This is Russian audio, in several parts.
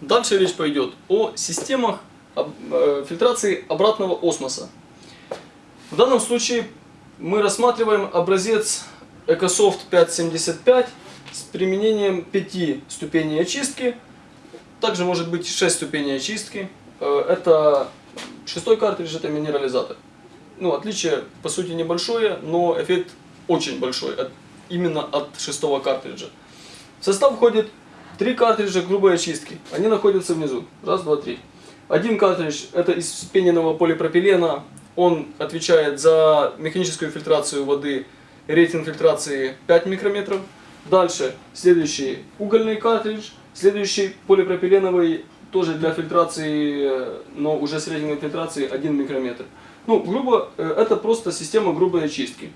Дальше речь пойдет о системах э, фильтрации обратного осмоса. В данном случае мы рассматриваем образец EcoSoft 575 с применением 5 ступеней очистки. Также может быть 6 ступеней очистки. Э, Это шестой картридж, это минерализатор. Ну, отличие по сути небольшое, но эффект очень большой именно от шестого картриджа. В состав входит три картриджа грубой очистки. Они находятся внизу. Раз, два, три. Один картридж это из вспененного полипропилена. Он отвечает за механическую фильтрацию воды. Рейтинг фильтрации 5 микрометров. Дальше следующий угольный картридж. Следующий полипропиленовый тоже для фильтрации, но уже с рейтингом фильтрации 1 микрометр. Ну, грубо, э, это просто система грубой очистки.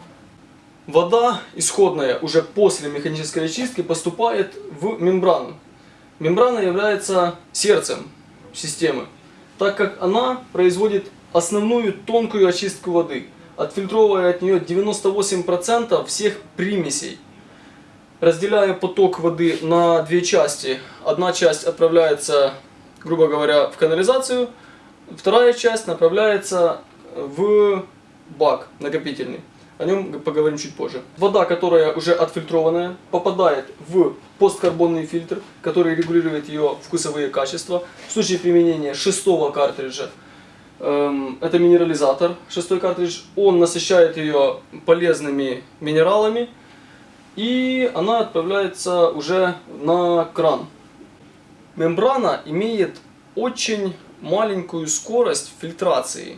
Вода исходная уже после механической очистки поступает в мембрану. Мембрана является сердцем системы, так как она производит основную тонкую очистку воды, отфильтровывая от нее 98% всех примесей. Разделяя поток воды на две части, одна часть отправляется, грубо говоря, в канализацию, вторая часть направляется в бак накопительный. О нем поговорим чуть позже. Вода, которая уже отфильтрованная, попадает в посткарбонный фильтр, который регулирует ее вкусовые качества. В случае применения шестого картриджа, эм, это минерализатор, шестой картридж, он насыщает ее полезными минералами, и она отправляется уже на кран. Мембрана имеет очень маленькую скорость фильтрации.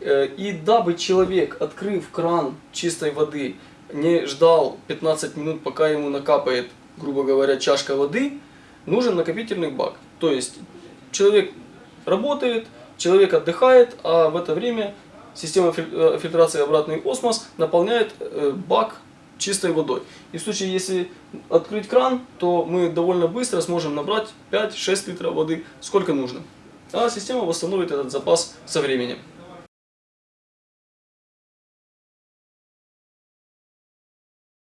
Э, И дабы человек, открыв кран чистой воды, не ждал 15 минут, пока ему накапает, грубо говоря, чашка воды, нужен накопительный бак. То есть человек работает, человек отдыхает, а в это время система э, фильтрации обратный осмос наполняет э, бак чистой водой. И в случае, если открыть кран, то мы довольно быстро сможем набрать 5-6 литров воды, сколько нужно. А система восстановит этот запас со временем.